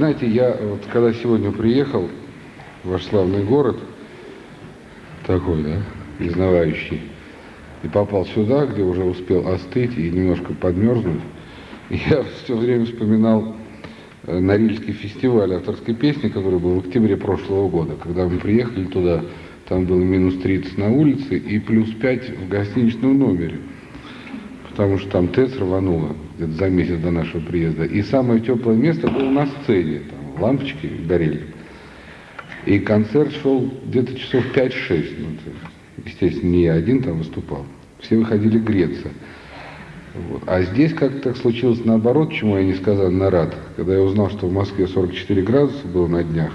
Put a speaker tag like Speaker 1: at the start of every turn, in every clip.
Speaker 1: Знаете, я вот когда сегодня приехал в ваш славный город, такой, да, изнывающий, и попал сюда, где уже успел остыть и немножко подмерзнуть, я все время вспоминал э, Норильский фестиваль авторской песни, который был в октябре прошлого года. Когда мы приехали туда, там было минус 30 на улице и плюс 5 в гостиничном номере. Потому что там ТЭЦ рвануло где-то за месяц до нашего приезда. И самое теплое место было на сцене. Там лампочки горели. И концерт шел где-то часов 5-6. Ну, естественно, не я один там выступал. Все выходили греться. Вот. А здесь как-то так случилось наоборот, чему я несказанно рад. Когда я узнал, что в Москве 44 градуса было на днях,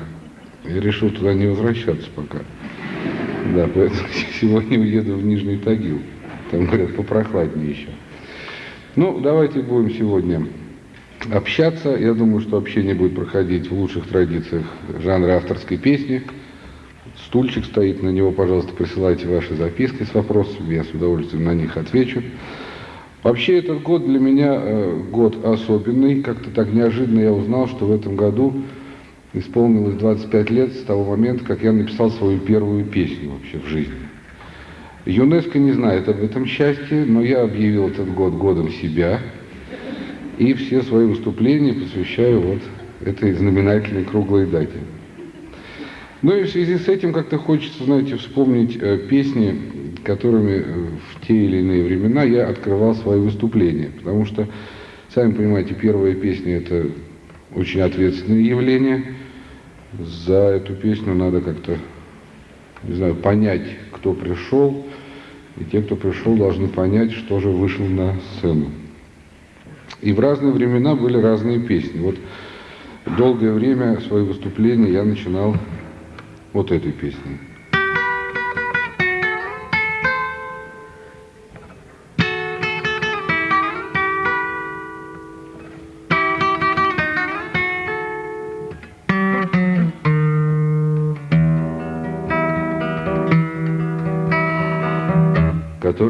Speaker 1: я решил туда не возвращаться пока. Да, поэтому сегодня уеду в Нижний Тагил. Там, говорят, попрохладнее еще. Ну, давайте будем сегодня общаться. Я думаю, что общение будет проходить в лучших традициях жанра авторской песни. Стульчик стоит, на него, пожалуйста, присылайте ваши записки с вопросами, я с удовольствием на них отвечу. Вообще этот год для меня э, год особенный. Как-то так неожиданно я узнал, что в этом году исполнилось 25 лет с того момента, как я написал свою первую песню вообще в жизни. ЮНЕСКО не знает об этом счастье, но я объявил этот год годом себя. И все свои выступления посвящаю вот этой знаменательной круглой дате. Ну и в связи с этим как-то хочется, знаете, вспомнить э, песни, которыми э, в те или иные времена я открывал свои выступления. Потому что, сами понимаете, первая песня – это очень ответственное явление. За эту песню надо как-то, не знаю, понять, кто пришел. И те, кто пришел, должны понять, что же вышел на сцену. И в разные времена были разные песни. Вот долгое время свои выступления я начинал вот этой песней.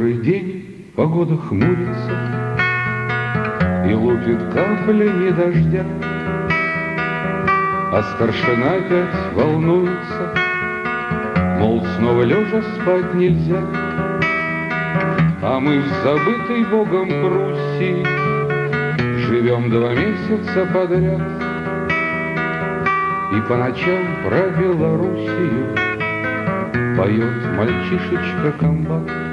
Speaker 1: Который день погода хмурится И лупит каплями дождя, А старшина опять волнуется, Мол, снова лежа спать нельзя. А мы в забытой Богом Пруссии Живем два месяца подряд, И по ночам про Белоруссию Поет мальчишечка комбат.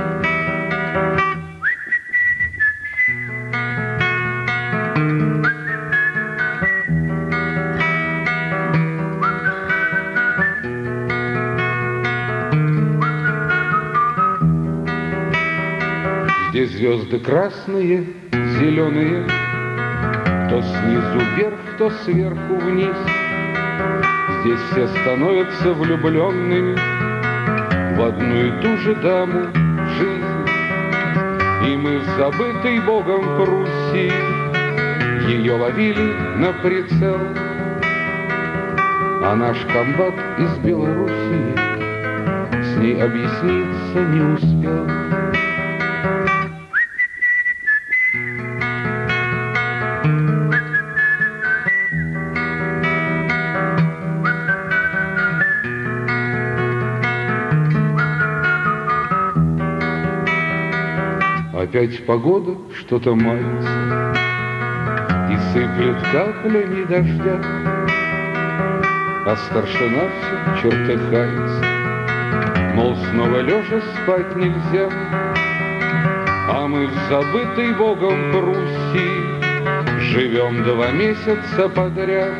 Speaker 1: Звезды красные, зеленые, То снизу вверх, то сверху вниз. Здесь все становятся влюбленными В одну и ту же даму жизнь. И мы в забытой Богом Пруссии Ее ловили на прицел. А наш комбат из Белоруссии С ней объясниться не успел. Опять погода что-то мается И сыплет каплями дождя, А старшина все чертыхается, Мол, снова лежа спать нельзя, А мы в забытой Богом Пруссии Живем два месяца подряд,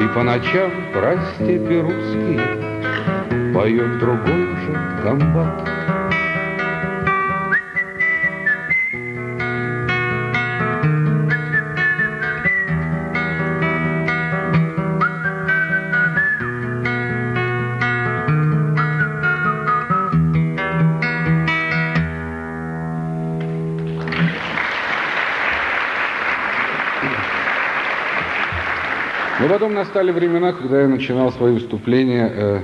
Speaker 1: И по ночам про степи русские Поет другой же комбат. Потом настали времена, когда я начинал свои выступления э,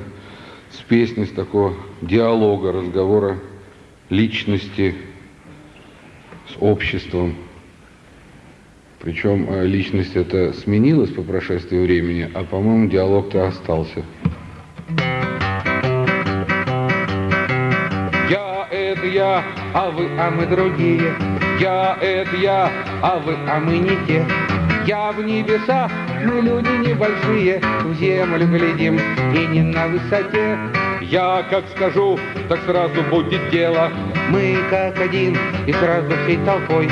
Speaker 1: с песни, с такого диалога, разговора личности с обществом. Причем э, личность эта сменилась по прошествии времени, а, по-моему, диалог-то остался.
Speaker 2: Я — это я, а вы, а мы другие. Я — это я, а вы, а мы не те. Я в небеса, мы люди небольшие, в землю глядим и не на высоте. Я как скажу, так сразу будет дело. Мы как один и сразу всей толпой.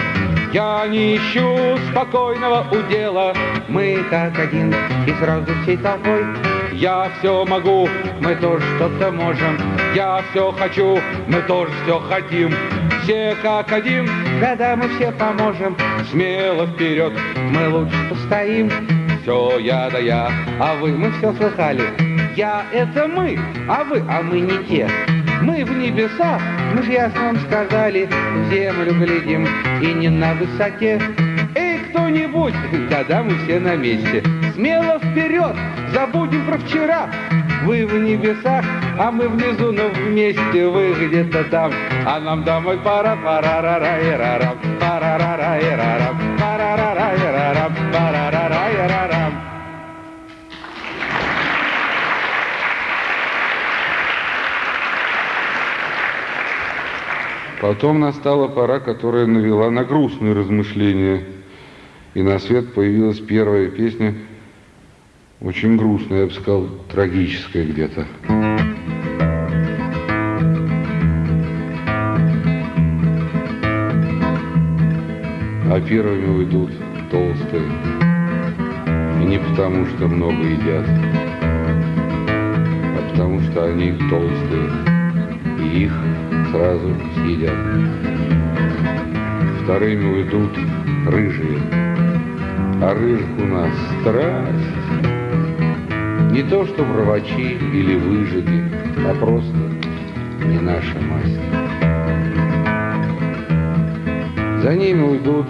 Speaker 2: Я не ищу спокойного удела. Мы как один и сразу всей толпой. Я все могу, мы тоже что-то можем. Я все хочу, мы тоже все хотим. Все как один, когда мы все поможем. Смело вперед, мы лучше постоим. Все я да я, а вы, мы все слыхали. Я — это мы, а вы, а мы не те. Мы в небесах, мы же ясно вам сказали, землю глядим и не на высоте. Эй, кто-нибудь, да-да, мы все на месте. Смело вперед, забудем про вчера. Вы в небесах, а мы внизу, но вместе вы где-то там. А нам домой пора, пора, ра ра и ра рам пора,
Speaker 1: Потом настала пора, которая навела на грустные размышления. И на свет появилась первая песня, очень грустная, я бы сказал, трагическая где-то. А первыми уйдут толстые. И не потому, что много едят, а потому, что они толстые. И их сразу съедят. Вторыми уйдут рыжие, а рыжих у нас страсть. Не то, что врачи или выжиги, а просто не наша масть. За ними уйдут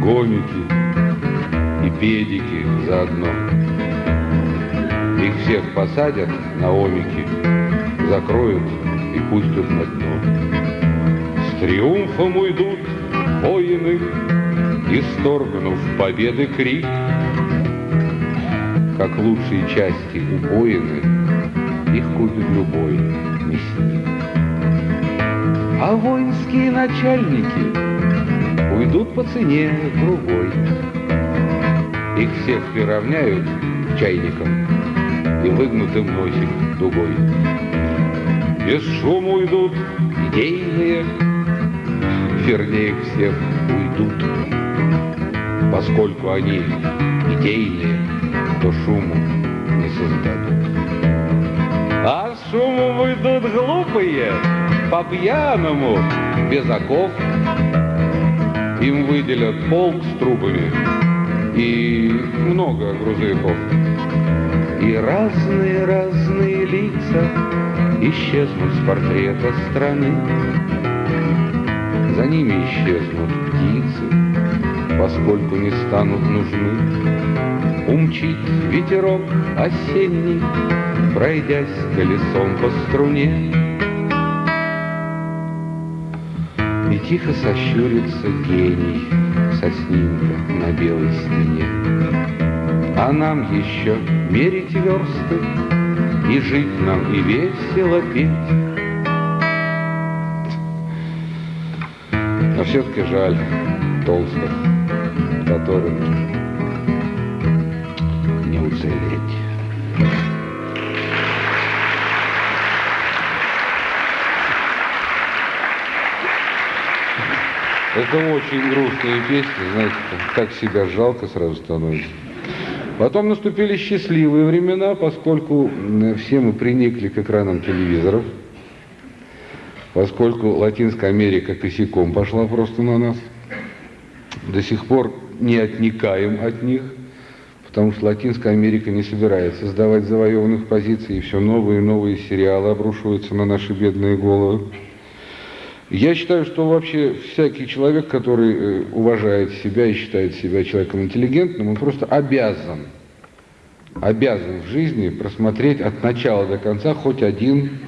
Speaker 1: гомики и педики заодно. Их всех посадят на омики, закроют пустят на дно. С триумфом уйдут воины, исторгнув победы крик. Как лучшие части убоины, их купит любой мясник. А воинские начальники уйдут по цене другой. Их всех приравняют к чайникам и выгнутым носик дугой. Без шума уйдут идейные, вернее всех уйдут. Поскольку они идейные, то шуму не создадут. А шумом уйдут глупые, по пьяному, без оков. Им выделят полк с трубами и много грузовиков. И разные-разные лица исчезнут с портрета страны. За ними исчезнут птицы, поскольку не станут нужны. Умчит ветерок осенний, пройдясь колесом по струне. И тихо сощурится гений со снимка на белой стене. А нам еще мерить версты, и жить нам, и весело петь. Но все-таки жаль толстых, которым не уцелеть. Это очень грустные песни, знаете, как себя жалко сразу становится. Потом наступили счастливые времена, поскольку все мы приникли к экранам телевизоров, поскольку Латинская Америка косяком пошла просто на нас. До сих пор не отникаем от них, потому что Латинская Америка не собирается сдавать завоеванных позиций, и все новые и новые сериалы обрушиваются на наши бедные головы. Я считаю, что вообще всякий человек, который э, уважает себя и считает себя человеком интеллигентным, он просто обязан, обязан в жизни просмотреть от начала до конца хоть один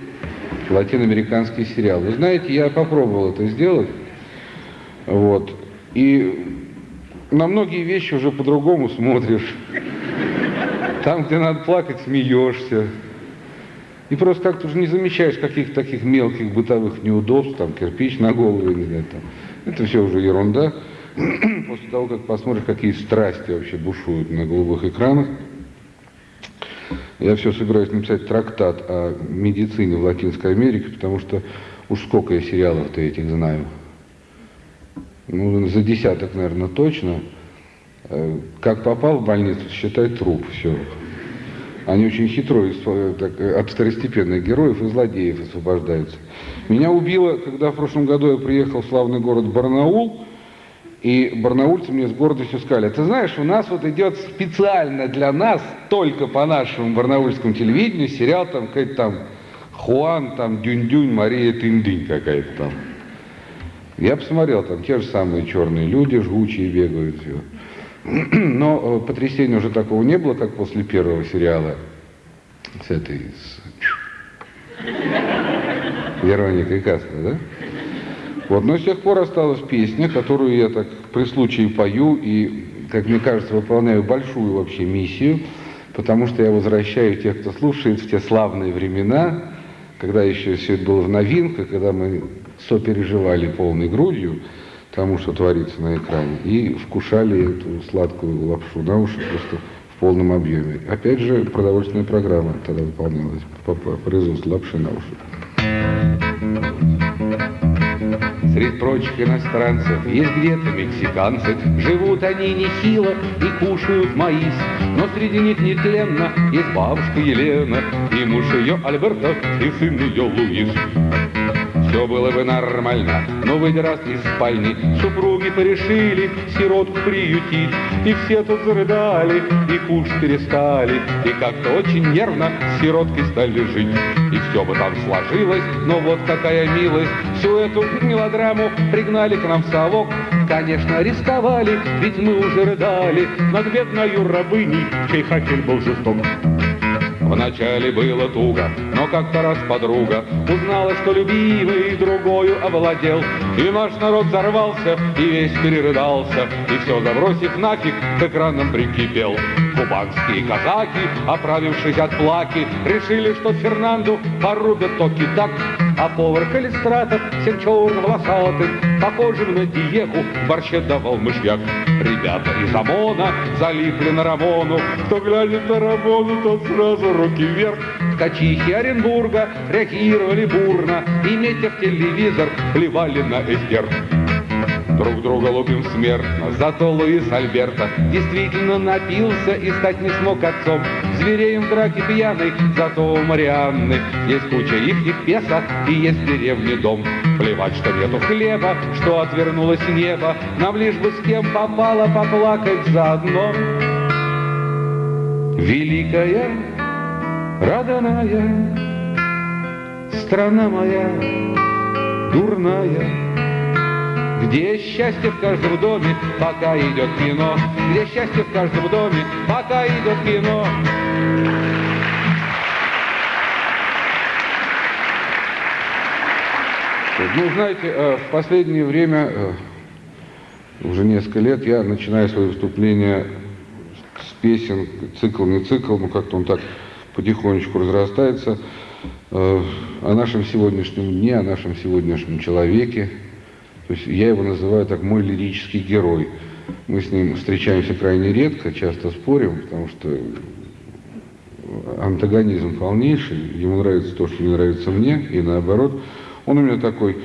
Speaker 1: латиноамериканский сериал. Вы знаете, я попробовал это сделать, вот, и на многие вещи уже по-другому смотришь. Там, где надо плакать, смеешься. И просто как-то уже не замечаешь каких-то таких мелких бытовых неудобств, там кирпич на голову, знаю, там. Это все уже ерунда. После того, как посмотришь, какие страсти вообще бушуют на голубых экранах, я все собираюсь написать трактат о медицине в Латинской Америке, потому что уж сколько я сериалов-то этих знаю. Ну, за десяток, наверное, точно. Э, как попал в больницу, считай труп, все. Они очень хитро так, от второстепенных героев и злодеев освобождаются. Меня убило, когда в прошлом году я приехал в славный город Барнаул, и барнаульцы мне с гордостью сказали, ты знаешь, у нас вот идет специально для нас, только по нашему барнаульскому телевидению, сериал там какой-то там Хуан, там Дюнь-Дюнь, Мария Тындынь какая-то там. Я посмотрел, там те же самые черные люди, жгучие бегают, все. Но э, потрясения уже такого не было, как после первого сериала с этой, с Вероникой Кастро, да? Вот, но с тех пор осталась песня, которую я так при случае пою и, как мне кажется, выполняю большую вообще миссию, потому что я возвращаю тех, кто слушает, в те славные времена, когда еще все это было в новинках, когда мы сопереживали полной грудью, тому, что творится на экране, и вкушали эту сладкую лапшу на уши просто в полном объеме. Опять же, продовольственная программа тогда выполнялась по, по производству лапши на уши.
Speaker 2: Среди прочих иностранцев есть где-то мексиканцы, Живут они нехило и кушают маис, Но среди них нетленно есть бабушка Елена, И муж ее Альберто, и сын ее Луис все было бы нормально, но выйдя из спальни, супруги порешили сиротку приютить, и все тут зарыдали, и кушать перестали, и как-то очень нервно с сироткой стали жить. И все бы там сложилось, но вот какая милость, всю эту мелодраму пригнали к нам в совок, Конечно, арестовали, ведь мы уже рыдали. Над бедною рабыней, чей хакель был жесток. Вначале было туго, но как-то раз подруга Узнала, что любимый другою овладел. И наш народ взорвался и весь перерыдался И все забросив нафиг, к экранам прикипел. Кубанские казаки, оправившись от плаки Решили, что Фернанду порубят токи так а повар Калистратов всем черным волосатым, Похожим на Диегу, борще давал мышьяк. Ребята из ОМОНа залипли на Рамону, Кто глянет на Рамону, тот сразу руки вверх. Ткачихи Оренбурга реагировали бурно, И, метя в телевизор, плевали на эстер. Друг друга лупим смертно, зато Луис Альберта действительно напился и стать не смог отцом. Звереем в драке пьяный, зато у Марианны есть куча их их песок и есть в деревне дом. Плевать, что нету хлеба, что отвернулось небо, нам лишь бы с кем попало поплакать заодно. Великая, родная, страна моя, дурная, где счастье в каждом доме, пока идет кино? Где счастье в каждом доме, пока идет кино?
Speaker 1: Ну, знаете, э, в последнее время, э, уже несколько лет, я начинаю свои выступления с песен, цикл, не цикл, но как-то он так потихонечку разрастается, э, о нашем сегодняшнем дне, о нашем сегодняшнем человеке, то есть я его называю так мой лирический герой. Мы с ним встречаемся крайне редко, часто спорим, потому что антагонизм полнейший, ему нравится то, что не нравится мне, и наоборот. Он у меня такой,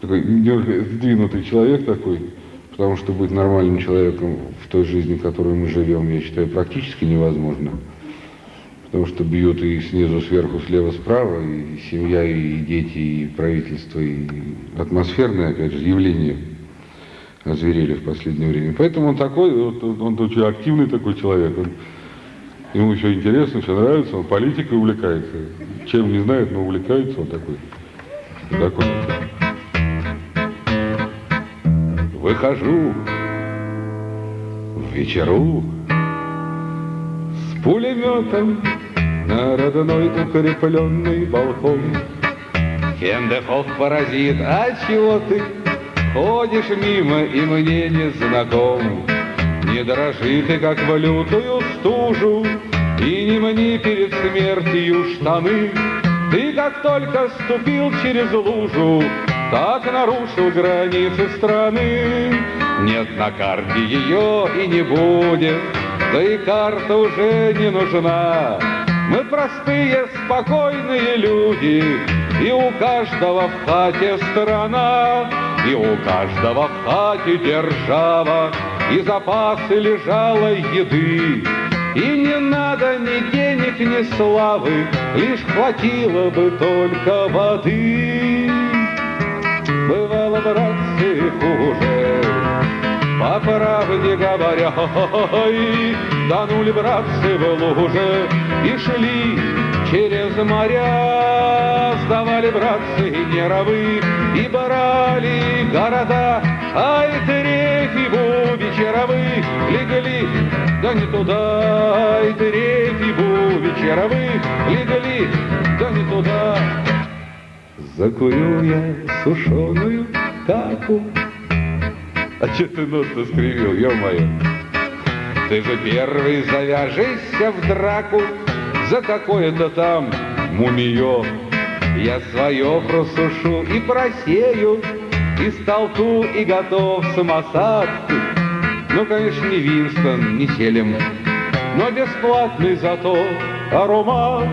Speaker 1: такой сдвинутый человек такой, потому что быть нормальным человеком в той жизни, в которой мы живем, я считаю, практически невозможно потому что бьют и снизу, сверху, слева, справа, и семья, и дети, и правительство, и атмосферное, опять же, явление озверели в последнее время. Поэтому он такой, вот, он очень активный такой человек, он, ему все интересно, все нравится, он политикой увлекается, чем не знает, но увлекается он такой. такой.
Speaker 2: Выхожу в вечеру с пулеметом на родной укрепленный балкон. Хендехов паразит, а чего ты ходишь мимо и мне не знаком? Не дрожи ты, как в лютую стужу, И не мни перед смертью штаны. Ты как только ступил через лужу, Так нарушил границы страны. Нет на карте ее и не будет, Да и карта уже не нужна. Мы простые, спокойные люди, И у каждого в хате страна, И у каждого в хате держава, И запасы лежалой еды. И не надо ни денег, ни славы, Лишь хватило бы только воды. Бывало, братцы, хуже, по правде говоря, ой, тонули братцы в луже и шли через моря, сдавали братцы неровы и брали города, ай, трефи вечеровы легли, да не туда, ай, трефи вечеровы легли, да не туда. Закурю я сушеную таку, а че ты нос-то скривил, ё-моё? Ты же первый завяжешься в драку За какое-то там мумиё. Я свое просушу и просею, И столку, и готов самосад. Ну, конечно, не Винстон, не Селем, Но бесплатный зато аромат.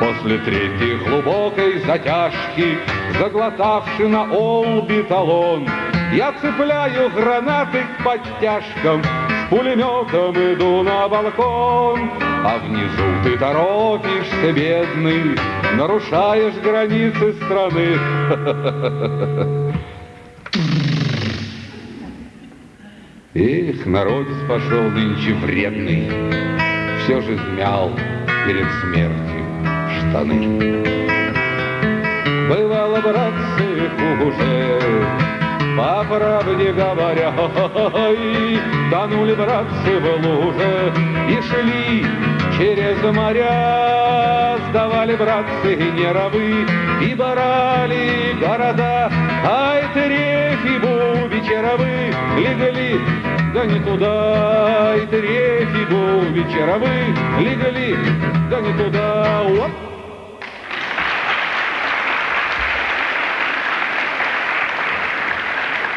Speaker 2: После третьей глубокой затяжки, Заглотавши на олби талон, я цепляю гранаты к подтяжкам, С пулеметом иду на балкон, А внизу ты торопишься, бедный, Нарушаешь границы страны. Эх, народец пошел нынче вредный, Все же змял перед смертью штаны. Бывало, братцы, хуже, по правде говоря, тонули братцы в луже и шли через моря, сдавали братцы неровы и барали города, ай, трефи вечеровы легли, да не туда, ай, трефи вечеровы легли, да не туда, оп.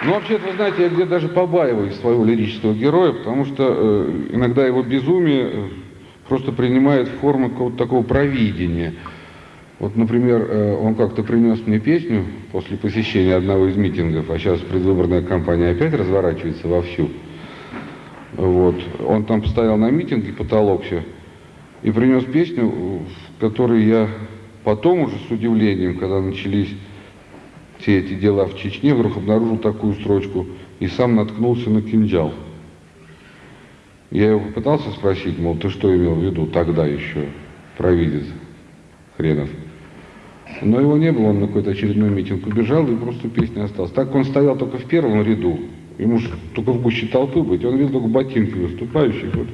Speaker 2: Ну, вообще-то, вы знаете, я где-то даже побаиваюсь своего лирического героя, потому что э, иногда его безумие э, просто принимает форму какого-то такого провидения. Вот, например, э, он как-то принес мне песню после посещения одного из митингов, а сейчас предвыборная кампания опять разворачивается вовсю. Вот. Он там постоял на митинге, потолокся, и принес песню, в которой я потом уже с удивлением, когда начались все эти дела в Чечне, вдруг обнаружил такую строчку и сам наткнулся на кинжал. Я его попытался спросить, мол, ты что имел в виду тогда еще, провидец хренов. Но его не было, он на какой-то очередной митинг убежал, и просто песня осталась. Так он стоял только в первом ряду, ему же только в гуще толпы быть, он видел только ботинки выступающих, вот,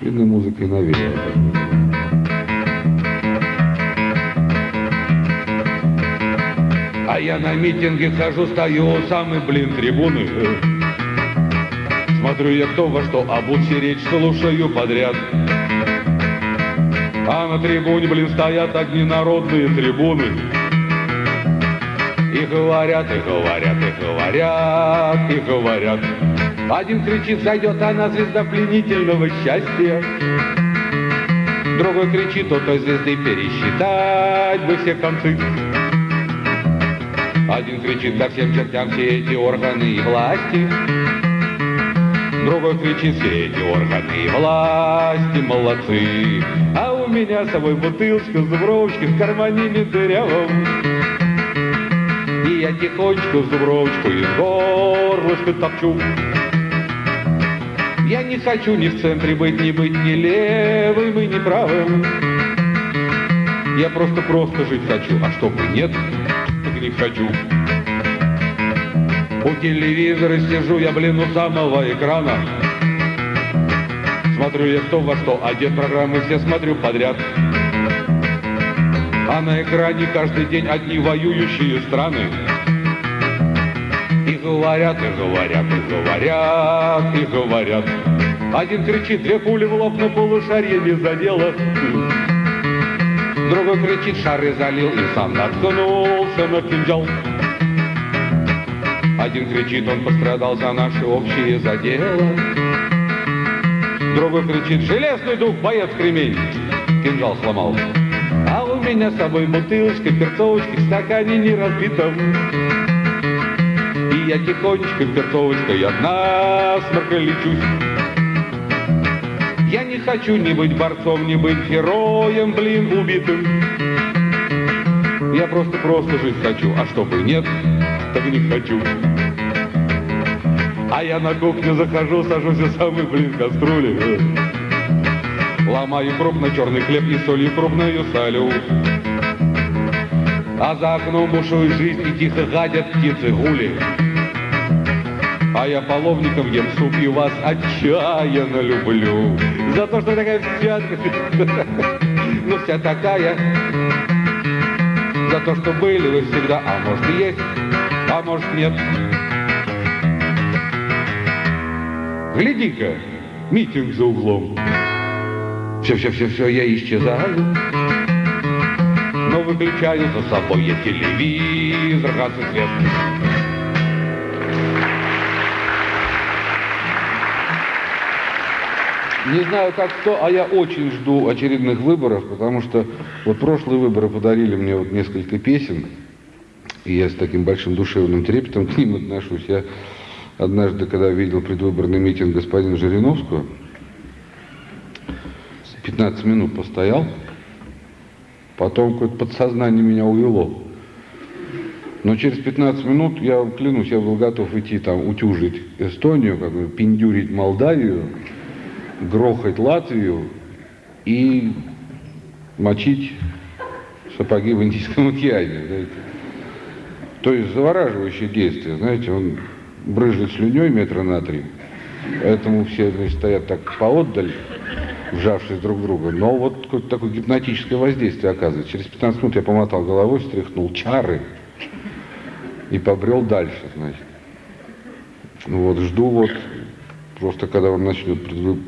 Speaker 2: видно, музыкой навеяло. А я на митинге хожу, стою у самой, блин, трибуны. Смотрю я кто во что, а будь речь слушаю подряд. А на трибуне, блин, стоят одни народные трибуны. И говорят, и говорят, и говорят, и говорят. Один кричит, зайдет она звезда пленительного счастья. Другой кричит, у той звезды пересчитать бы все концы. Один кричит ко всем чертям все эти органы и власти. Другой кричит все эти органы и власти молодцы. А у меня с собой бутылочка с зубровочкой в кармане не дырявом. И я тихонечко зубровочку из горлышка топчу. Я не хочу ни в центре быть, ни быть ни левым и ни правым. Я просто-просто жить хочу, а чтобы нет, не хочу. У телевизора сижу я, блин, у самого экрана. Смотрю я кто во что одет, программы все смотрю подряд. А на экране каждый день одни воюющие страны. И говорят, и говорят, и говорят, и говорят. Один кричит, две пули в лоб, но полушарье не задело. Другой кричит, шары залил и сам наткнулся на кинжал. Один кричит, он пострадал за наши общие задела. Другой кричит, железный дух, боец кремень. Кинжал сломал. А у меня с собой бутылочка, перцовочка, стакане не разбитом. И я тихонечко перцовочкой от насморка лечусь. Я не хочу ни быть борцом, ни быть героем, блин, убитым. Я просто-просто жить хочу, а чтобы нет, так не хочу. А я на кухню захожу, сажусь и самый блин кастрюли. Ломаю крупно черный хлеб и солью крупную солю. А за окном бушует жизнь и тихо гадят птицы гули. А я половником ем суп и вас отчаянно люблю. За то, что такая вся, ну вся такая. За то, что были вы всегда, а может и есть, а может нет. Гляди-ка, митинг за углом. Все-все-все-все, я исчезаю. Но выключаю за собой я телевизор, газ и свет. Не знаю, как кто, а я очень жду очередных выборов, потому что вот прошлые выборы подарили мне вот несколько песен, и я с таким большим душевным трепетом к ним отношусь. Я однажды, когда видел предвыборный митинг господина Жириновского, 15 минут постоял, потом какое-то подсознание меня увело. Но через 15 минут, я клянусь, я был готов идти там утюжить Эстонию, как бы пиндюрить Молдавию, грохать Латвию и мочить сапоги в Индийском океане. Знаете. То есть завораживающее действие, знаете, он брызжет слюней метра на три, поэтому все значит, стоят так поотдаль, вжавшись друг в друга. Но вот какое-то такое гипнотическое воздействие оказывается. Через 15 минут я помотал головой, встряхнул чары и побрел дальше, значит. Вот, жду вот просто когда он начнет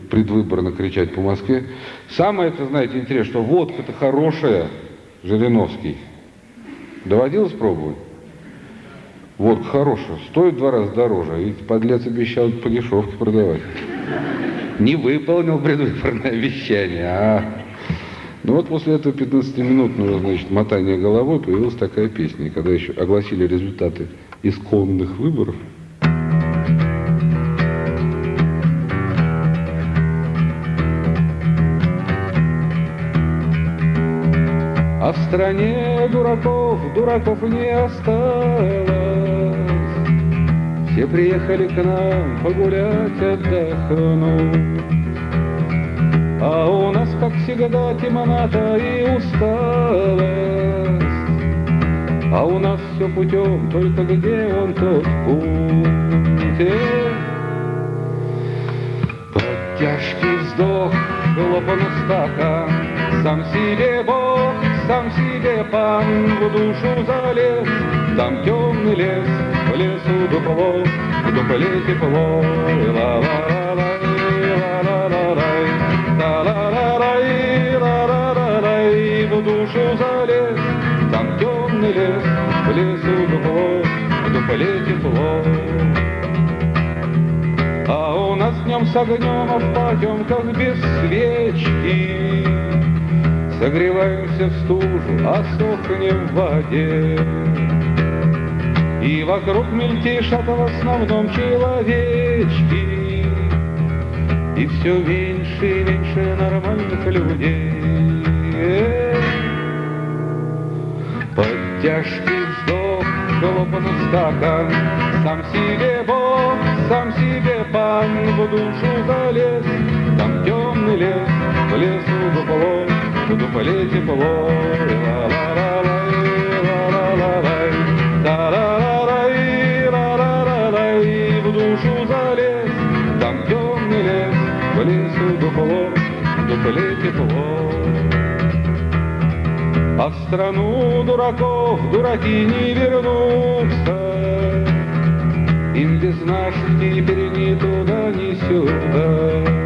Speaker 2: предвыборно кричать по Москве. Самое это, знаете, интересно, что водка-то хорошая, Жириновский. Доводилось пробовать? Водка хорошая, стоит два раза дороже, и подлец обещал по дешевке продавать. Не выполнил предвыборное обещание, а... Ну вот после этого 15-минутного, значит, мотания головой появилась такая песня. Когда еще огласили результаты исконных выборов, стране дураков, дураков не осталось. Все приехали к нам погулять, отдохнуть. А у нас, как всегда, темнота и усталость. А у нас все путем, только где он тот путь? Под тяжкий вздох, глупанул стакан, Сам себе Бог сам себе пан в душу залез, там темный лес, в лесу дупло, в дупле тепло, и ла ла ла ла ла ла ла ла ла ла в душу залез, там темный лес, в лесу дупло, в дупле тепло. А у нас днем с огнем, а в потемках без свечки Согреваемся в стужу, а сохнем в воде. И вокруг мельтешат в основном человечки, И все меньше и меньше нормальных людей. Под тяжкий вздох хлопнул стакан, Сам себе Бог, сам себе пан В душу залез, там темный лес, в лесу дупло в дупле тепло, в душу залез, там темный лес, в лесу дупло, дупле тепло. А в страну дураков дураки не вернутся, Им без нас теперь ни туда, ни сюда.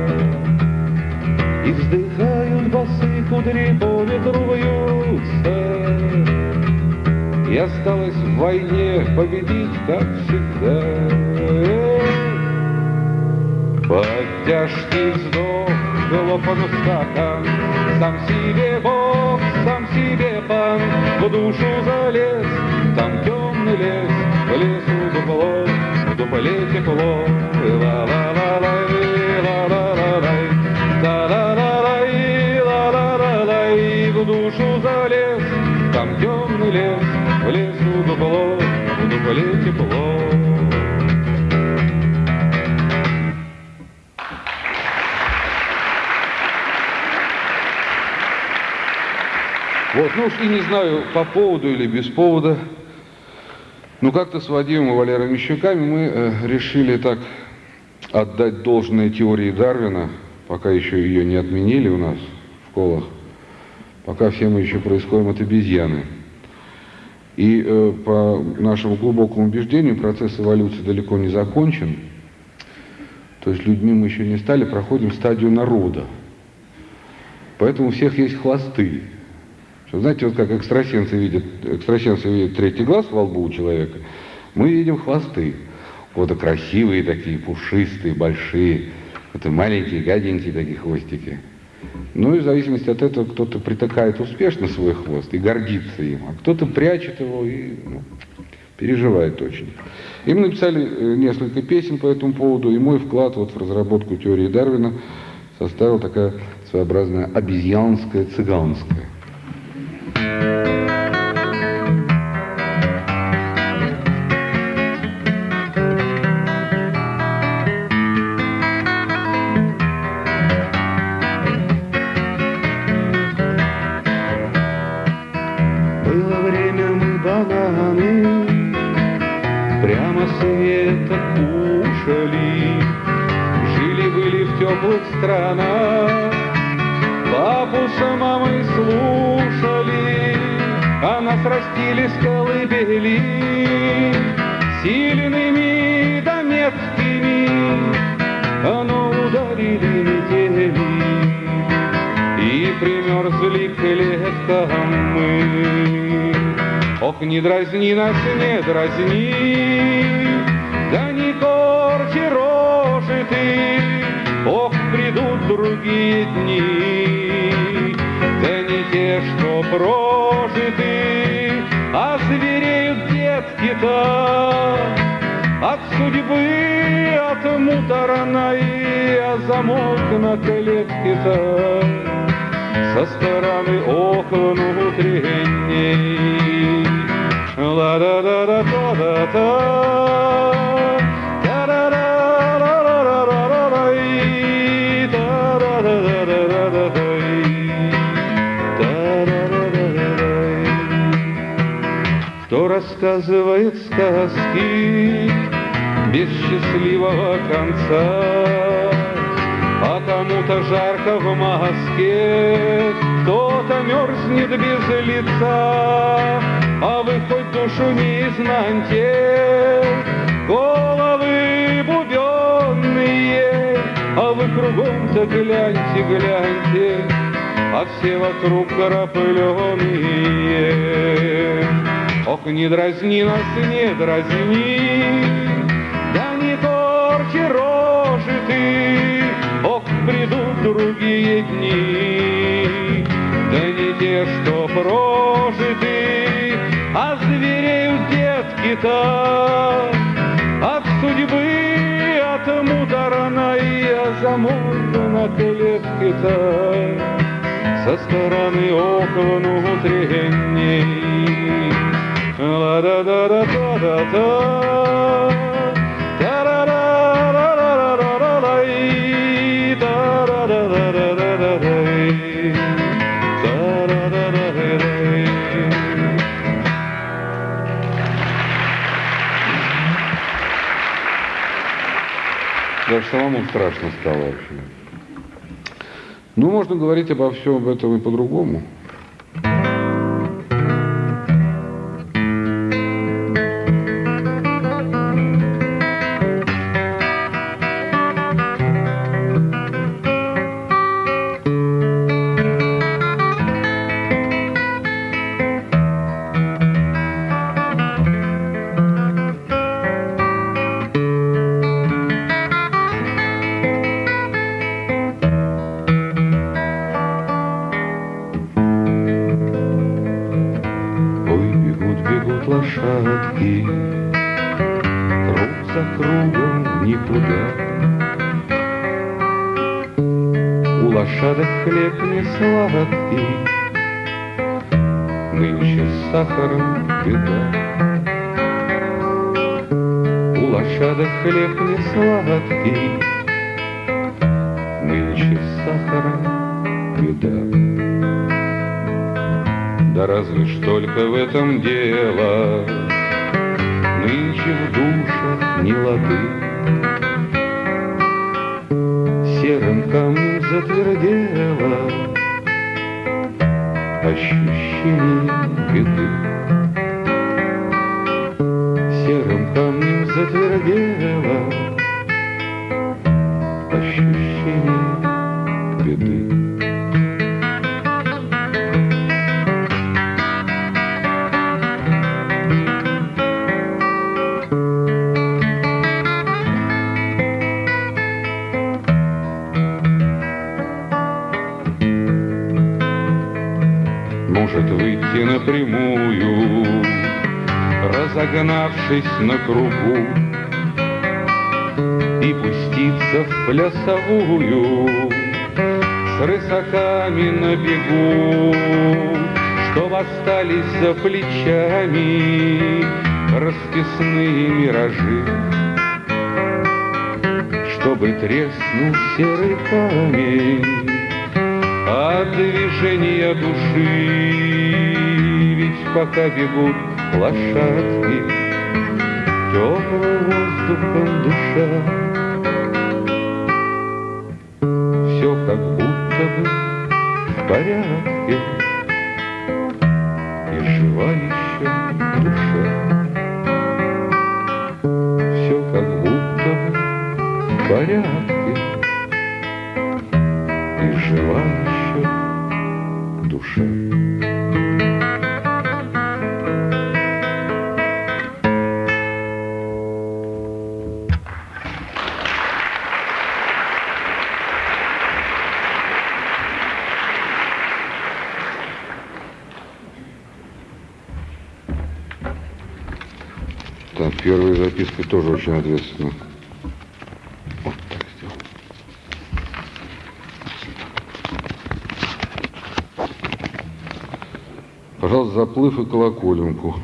Speaker 2: И вздыхают басы кудри ветру вьются. И осталось в войне победить, как всегда. Под тяжкий вздох глопан стакан, Сам себе Бог, сам себе пан, В душу залез, там темный лес, В лесу дупло, в дупле тепло, ла-ла-ла-лай, ла-ла-ла-лай, ла-ла-ла-лай, В душу залез, там темный лес, В лесу дупло, в дупле тепло. Вот, ну уж и не знаю, по поводу или без повода, но как-то с Вадимом и Валерой Мещуками мы э, решили так отдать должное теории Дарвина, пока еще ее не отменили у нас в школах, пока все мы еще происходим от обезьяны. И э, по нашему глубокому убеждению процесс эволюции далеко не закончен. То есть людьми мы еще не стали, проходим стадию народа. Поэтому у всех есть хвосты. Что, знаете, вот как экстрасенсы видят, экстрасенсы видят третий глаз во лбу у человека, мы видим хвосты. Вот красивые такие, пушистые, большие. Это маленькие, гаденькие такие хвостики. Ну и в зависимости от этого кто-то притыкает успешно свой хвост и гордится им, а кто-то прячет его и ну, переживает очень. И мы написали э, несколько песен по этому поводу, и мой вклад вот в разработку теории Дарвина составил такая своеобразная обезьянская цыганская. В теплых странах Папу с мамой слушали. А нас растили с колыбели Сильными да меткими. Но ударили метели. И примерзли к клеткам мы. Ох, не дразни нас, не дразни. Да не корчи рожи ты другие дни. Да не те, что прожиты А звереют детки-то От судьбы, от муторной А замок на клетке-то. Со стороны окон внутренней. Ла-да-да-да-да-да-да рассказывает сказки без счастливого конца, а кому-то жарко в маске, кто-то мерзнет без лица, а вы хоть душу не изнаньте, головы бубенные, а вы кругом-то гляньте, гляньте, а все вокруг крапленые. Ох, не дразни нас, не дразни, да не торчи рожи ты, ох, придут другие дни, да не те, что прожиты, а звереют детки-то. От судьбы, от муторной, а замок на клетке-то со стороны окон внутренней. Даже самому страшно стало вообще. Ну, можно говорить обо всем об этом и по-другому. Ощущение беды. может выйти напрямую, разогнавшись на кругу, в плясовую с рысаками на бегу, что остались за плечами расписные миражи, чтобы треснул серый камень от движения души, ведь пока бегут лошадки, теплым воздухом дыша, порядке,
Speaker 1: тоже очень ответственна. Вот так сделал. Пожалуйста, заплыв и колоколенку.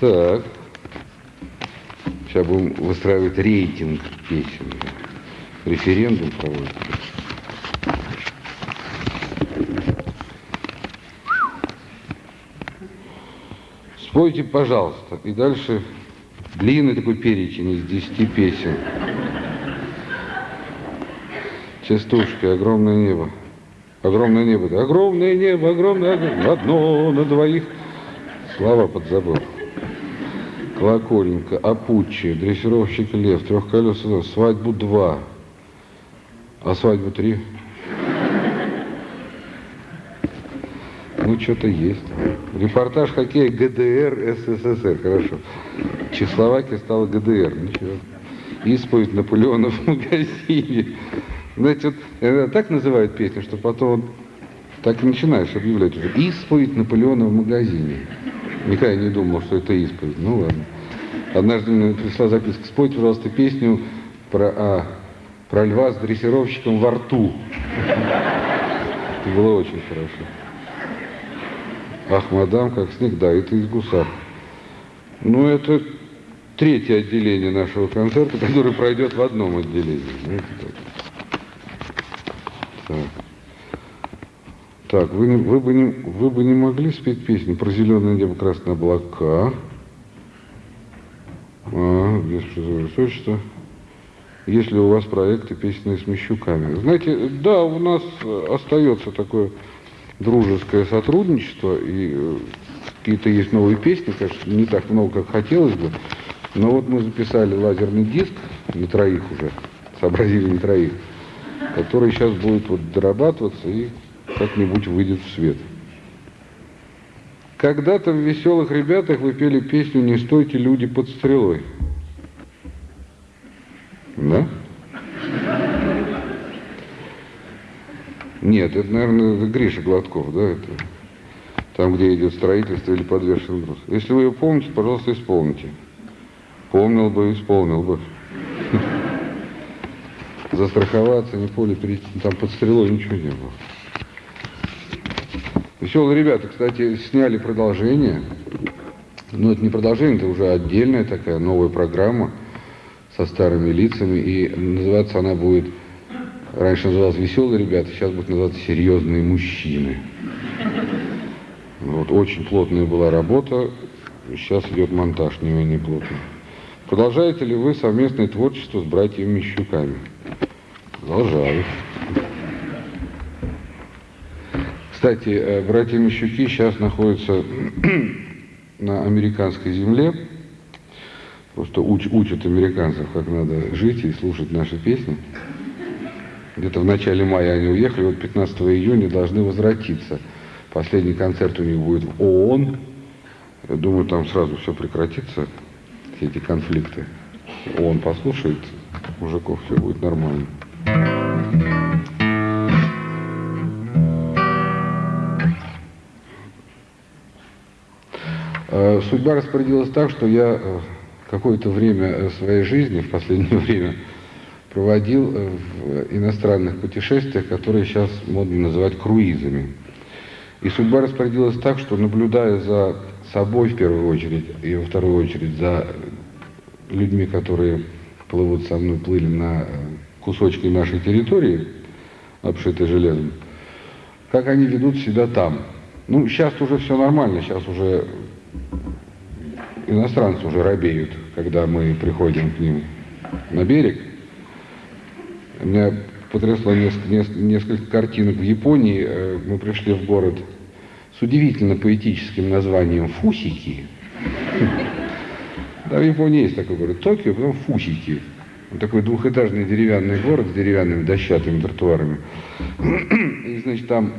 Speaker 1: Так. Сейчас будем выстраивать рейтинг песен. Референдум проводить. Спойте, пожалуйста. И дальше длинный такой перечень из 10 песен. Частушки, огромное небо. Огромное небо, да, огромное небо, огромное, огромное, одно на двоих. Слова подзабыл. Колоколенко, Апуччи, дрессировщик Лев, трехколесный, свадьбу два. А свадьбу три? Ну, что-то есть. Репортаж хоккея ГДР СССР. Хорошо. Чехословакия стала ГДР. Ничего. Исповедь Наполеона в магазине. Знаете, вот иногда так называют песню, что потом вот так и начинаешь объявлять уже. Исповедь Наполеона в магазине. Никогда не думал, что это исповедь. Ну ладно. Однажды мне пришла записка. Спойте, пожалуйста, песню про, а, про льва с дрессировщиком во рту. Это было очень хорошо. Ах, мадам, как снег, да, это из гусар. Ну, это третье отделение нашего концерта, который пройдет в одном отделении. Так. Так. Вы, вы, бы не, вы бы не могли спеть песню про зеленое небо, красные облака? А, без высочества. Если у вас проекты песенные с Мещуками. Знаете, да, у нас остается такое дружеское сотрудничество, и э, какие-то есть новые песни, конечно, не так много, как хотелось бы, но вот мы записали лазерный диск, не троих уже, сообразили не троих, который сейчас будет вот дорабатываться и как-нибудь выйдет в свет. Когда-то в «Веселых ребятах» вы пели песню «Не стойте, люди, под стрелой». Да? Нет, это, наверное, Гриша Гладков, да, это там, где идет строительство или подвешенный груз. Если вы ее помните, пожалуйста, исполните. Помнил бы, исполнил бы. Застраховаться, не поле перейти, там под стрелой ничего не было. Веселые ребята, кстати, сняли продолжение. Но это не продолжение, это уже отдельная такая новая программа со старыми лицами. И называться она будет, раньше называлась «Веселые ребята», сейчас будет называться «Серьезные мужчины». Вот, очень плотная была работа, сейчас идет монтаж не менее плотный. Продолжаете ли вы совместное творчество с братьями Мещуками? Продолжаю. Кстати, э, братья Мещуки сейчас находятся на американской земле. Просто уч, учат американцев, как надо жить и слушать наши песни. Где-то в начале мая они уехали, вот 15 июня должны возвратиться. Последний концерт у них будет в ООН. Я думаю, там сразу все прекратится, все эти конфликты. ООН послушает мужиков, все будет нормально. Э, судьба распорядилась так, что я э, какое-то время э, своей жизни, в последнее время, проводил в иностранных путешествиях, которые сейчас модно называть круизами. И судьба распорядилась так, что наблюдая за собой в первую очередь, и во вторую очередь за людьми, которые плывут со мной, плыли на кусочки нашей территории, обшитой железом, как они ведут себя там. Ну, сейчас уже все нормально, сейчас уже иностранцы уже робеют, когда мы приходим к ним на берег. Меня потрясло несколько, несколько картинок в Японии. Э, мы пришли в город с удивительно поэтическим названием Фусики. Да, в Японии есть такой город Токио, потом Фусики. Такой двухэтажный деревянный город с деревянными дощатыми тротуарами. И, значит, там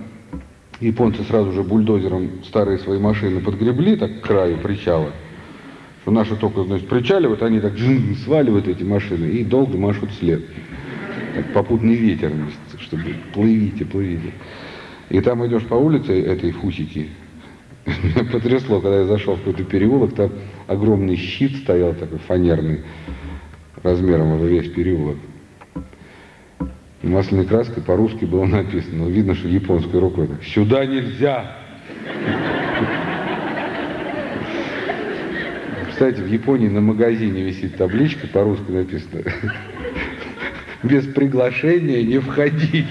Speaker 1: японцы сразу же бульдозером старые свои машины подгребли так к краю причала что наши только, значит, причаливают, они так сваливают эти машины и долго машут след. Так, попутный ветер, чтобы плывите, плывите. И там идешь по улице этой фусики, меня потрясло, когда я зашел в какой-то переулок, там огромный щит стоял такой фанерный, размером уже весь переулок. Масляной краской по-русски было написано, но видно, что японской рукой. Так, Сюда нельзя! Кстати, в Японии на магазине висит табличка, по-русски написано, без приглашения не входить.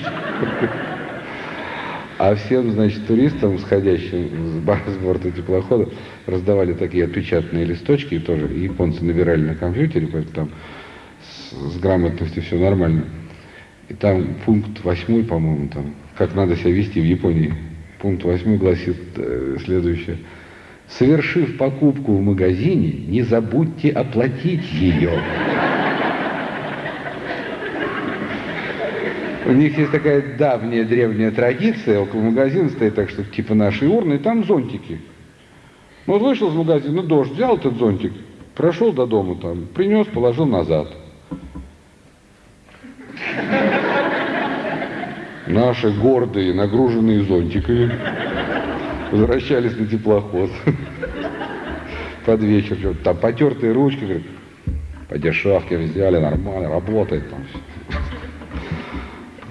Speaker 1: А всем, значит, туристам, сходящим с борта теплохода, раздавали такие отпечатанные листочки, тоже японцы набирали на компьютере, поэтому там с, с грамотностью все нормально. И там пункт восьмой, по-моему, там, как надо себя вести в Японии. Пункт восьмой гласит э, следующее – Совершив покупку в магазине, не забудьте оплатить ее. У них есть такая давняя древняя традиция, около магазина стоит так, что типа наши урны, и там зонтики. Ну вот вышел из магазина, дождь, взял этот зонтик, прошел до дома там, принес, положил назад. Наши гордые, нагруженные зонтиками возвращались на теплоход под вечер, там потертые ручки, говорят, по дешевке взяли, нормально, работает там все.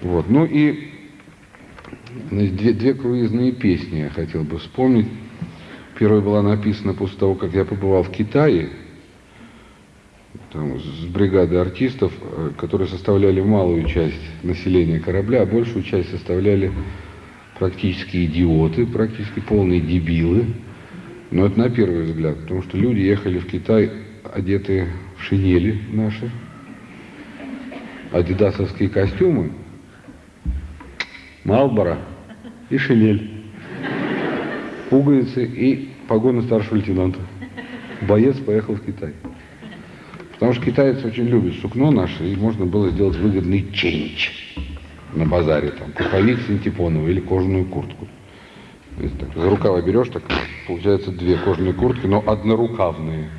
Speaker 1: Вот, ну и две, две круизные песни я хотел бы вспомнить. Первая была написана после того, как я побывал в Китае, там, с бригадой артистов, э, которые составляли малую часть населения корабля, а большую часть составляли практически идиоты, практически полные дебилы. Но это на первый взгляд, потому что люди ехали в Китай одетые в шинели наши, адидасовские костюмы, Малбора и шинель, пуговицы и погоны старшего лейтенанта. Боец поехал в Китай. Потому что китайцы очень любят сукно наше, и можно было сделать выгодный ченч на базаре, там, пуховик синтепоновый или кожаную куртку. Так, за рукава берешь, так получается две кожаные куртки, но однорукавные.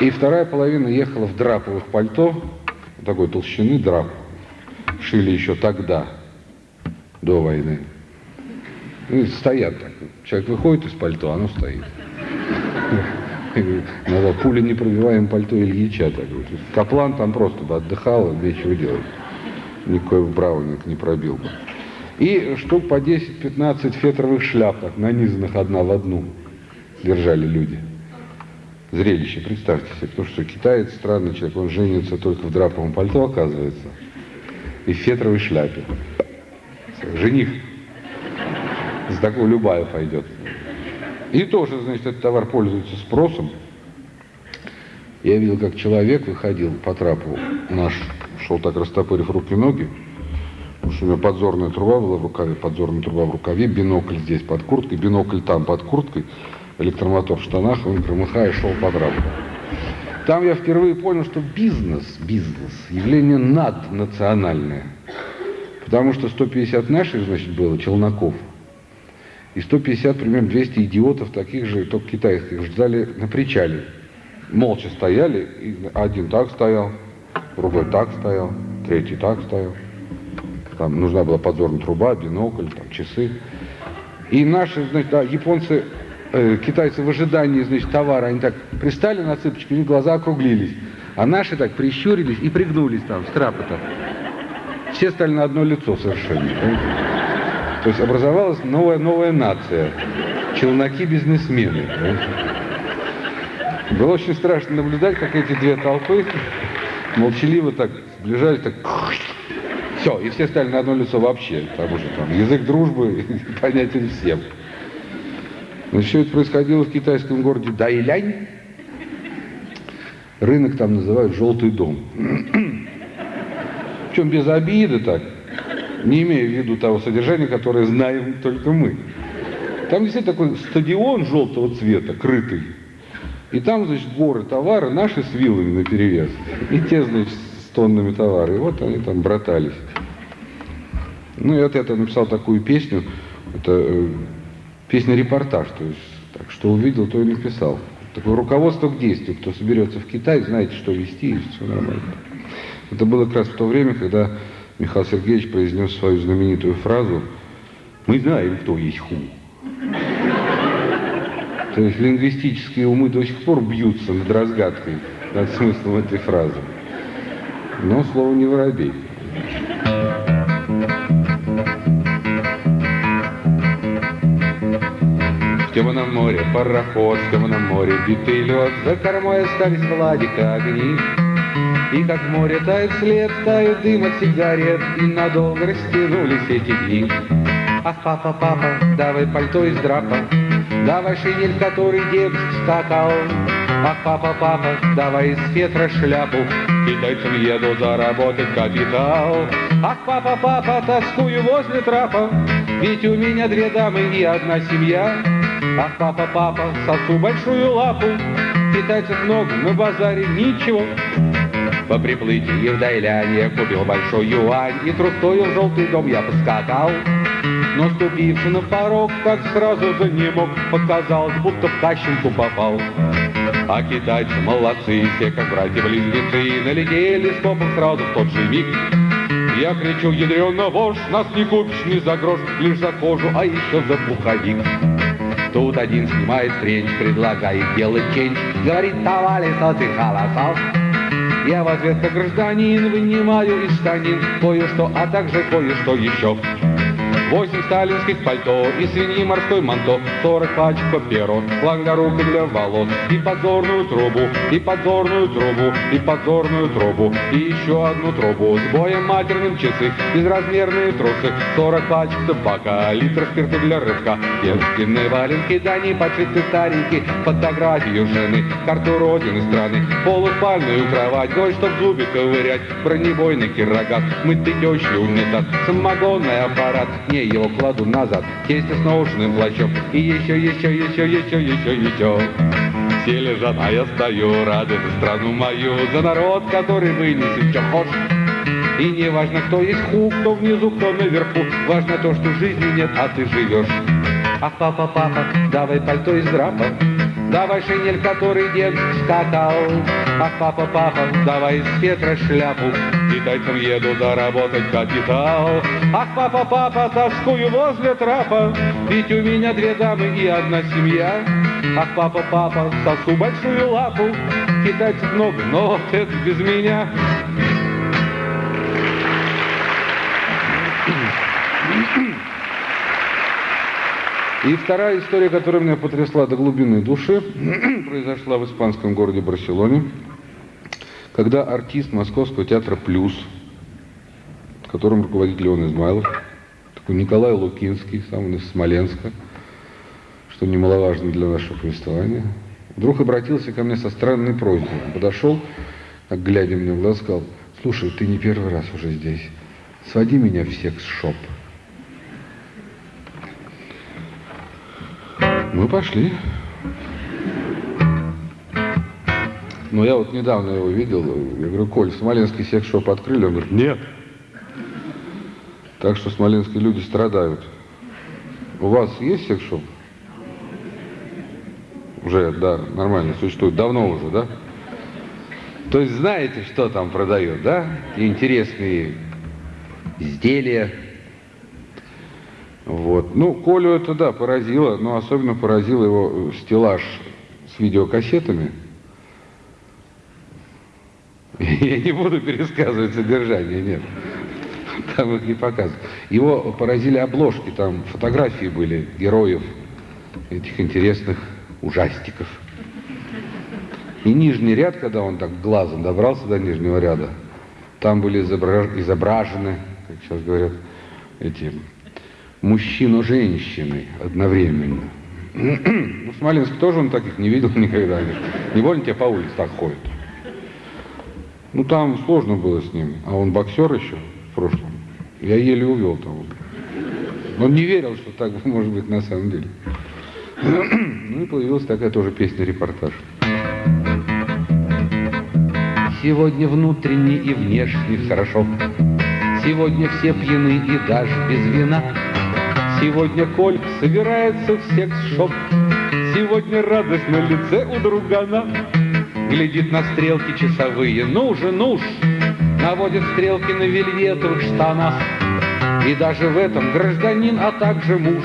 Speaker 1: И вторая половина ехала в драповых пальто, такой толщины драп. Шили еще тогда, до войны. И стоят так. Человек выходит из пальто, оно стоит. Надо пуля не пробиваем пальто Ильича. Так. Каплан там просто бы отдыхал, нечего делать. Никакой браунинг не пробил бы. И штук по 10-15 фетровых шляп, так, нанизанных одна в одну, держали люди. Зрелище, представьте себе, потому что китаец странный человек, он женится только в драповом пальто, оказывается, и в фетровой шляпе. Жених. За такого любая пойдет. И тоже, значит, этот товар пользуется спросом. Я видел, как человек выходил по трапу наш, шел так растопырив руки и ноги, потому что у него подзорная труба была в рукаве, подзорная труба в рукаве, бинокль здесь под курткой, бинокль там под курткой, электромотор в штанах, он громыхая шел по трапу. Там я впервые понял, что бизнес, бизнес, явление наднациональное. Потому что 150 наших, значит, было, челноков – и 150, примерно 200 идиотов таких же, только китайских, ждали на причале. Молча стояли, и один так стоял, другой так стоял, третий так стоял. Там нужна была подзорная труба, бинокль, там, часы. И наши, значит, да, японцы, э, китайцы в ожидании, значит, товара, они так пристали на цыпочки, у них глаза округлились. А наши так прищурились и пригнулись там, с трапа-то. Все стали на одно лицо совершенно. То есть образовалась новая, новая нация. Челноки-бизнесмены. Было очень страшно наблюдать, как эти две толпы молчаливо так сближались, так... Все, и все стали на одно лицо вообще, потому что там язык дружбы понятен всем. Но все это происходило в китайском городе Дайлянь. Рынок там называют «желтый дом». Причем без обиды так не имея в виду того содержания, которое знаем только мы. Там действительно такой стадион желтого цвета, крытый. И там, значит, горы товара, наши с вилами на перевес. И те, значит, с тоннами товара. И вот они там братались. Ну, и вот я написал такую песню. Это э, песня-репортаж. То есть, так что увидел, то и написал. Такое руководство к действию. Кто соберется в Китай, знаете, что вести, и все нормально. Это было как раз в то время, когда Михаил Сергеевич произнес свою знаменитую фразу «Мы знаем, кто есть ху». То есть лингвистические умы до сих пор бьются над разгадкой, над смыслом этой фразы. Но слово не воробей. В темном море пароход, в темном море битый лед, За кормой остались Владика огни. И как море тает след, тают дым от сигарет, И надолго растянулись эти дни. Ах, папа, папа, давай пальто из драпа, Давай шинель, который дед скакал. Ах, папа, папа, давай из фетра шляпу, Китайцам еду заработать капитал. Ах, папа, папа, тоскую возле трапа, Ведь у меня две дамы и одна семья. Ах, папа, папа, сосу большую лапу, Китайцев много, на базаре ничего. По приплытии в Дайляне купил большой юань, И трустою в желтый дом я поскакал. Но ступивши на порог, как сразу занемог, Показалось, будто в тащинку попал. А китайцы молодцы, все как братья-близнецы, Налетели скопом сразу в тот же миг. Я кричу, ядрёна вошь, нас не купишь ни за грош, Лишь за кожу, а еще за пуховик. Тут один снимает френч, предлагает делать change, Говорит, товарищ, а ты холосал. Я в ответ как гражданин вынимаю из штанин кое-что, а также кое-что еще. Восемь сталинских пальто и свиньи морской манто, сорок пачек папирос, лак для волос, и подзорную трубу, и подзорную трубу, и подзорную трубу, и еще одну трубу с боем матерным часы, безразмерные трусы, сорок пачек табака, литр спирта для рыбка, девственные валенки, да не подшиты старенькие, фотографию жены, карту родины страны, полуспальную кровать, кое-что в зубе ковырять, бронебойный кирогаз, мытый тещий унитаз, самогонный аппарат, не мне его кладу назад, тесте с наушным плащом, и еще, еще, еще, еще, еще, еще. Все лежат, а я стою, рады за страну мою, за народ, который вынесет, что хочешь. И не важно, кто есть ху, кто внизу, кто наверху, важно то, что жизни нет, а ты живешь. Ах, папа, папа, давай пальто из драпа, Давай шинель, который дед скакал. Ах, папа, папа, давай из ветра шляпу. Китайцам еду заработать капитал. Ах, папа, папа, тоскую возле трапа. Ведь у меня две дамы и одна семья.
Speaker 2: Ах, папа, папа, сосу большую лапу, китайцев много, но вот это без меня. И вторая история, которая меня потрясла до глубины души, произошла в испанском городе Барселоне, когда артист Московского театра «Плюс», которым руководит Леон Измайлов, такой Николай Лукинский, сам из Смоленска, что немаловажно для нашего повествования, вдруг обратился ко мне со странной просьбой. Он подошел, так глядя мне в глаза, сказал, слушай, ты не первый раз уже здесь, своди меня в секс-шоп. Мы пошли. Но я вот недавно его видел, я говорю, Коль, Смоленский секс-шоп открыли? Он говорит, нет. Так что смоленские люди страдают. У вас есть секс-шоп? Уже, да, нормально существует. Давно уже, да? То есть знаете, что там продает, да? Интересные изделия. Вот. Ну, Колю это, да, поразило, но особенно поразил его стеллаж с видеокассетами. Я не буду пересказывать содержание, нет. Там их не показывают. Его поразили обложки, там фотографии были героев этих интересных ужастиков. И нижний ряд, когда он так глазом добрался до нижнего ряда, там были изображены, как сейчас говорят, эти мужчину женщины одновременно. Ну, в Смоленске тоже он таких не видел никогда. Не больно тебе по улице так ходит. Ну, там сложно было с ним. А он боксер еще в прошлом. Я еле увел там. Он не верил, что так может быть на самом деле. Ну и появилась такая тоже песня-репортаж. Сегодня внутренне и внешне хорошо. Сегодня все пьяны и даже без вина. Сегодня Кольк собирается в секс-шоп. Сегодня радость на лице у другана. Глядит на стрелки часовые. Ну же, ну ж! Наводит стрелки на вельветовых штанах. И даже в этом гражданин, а также муж.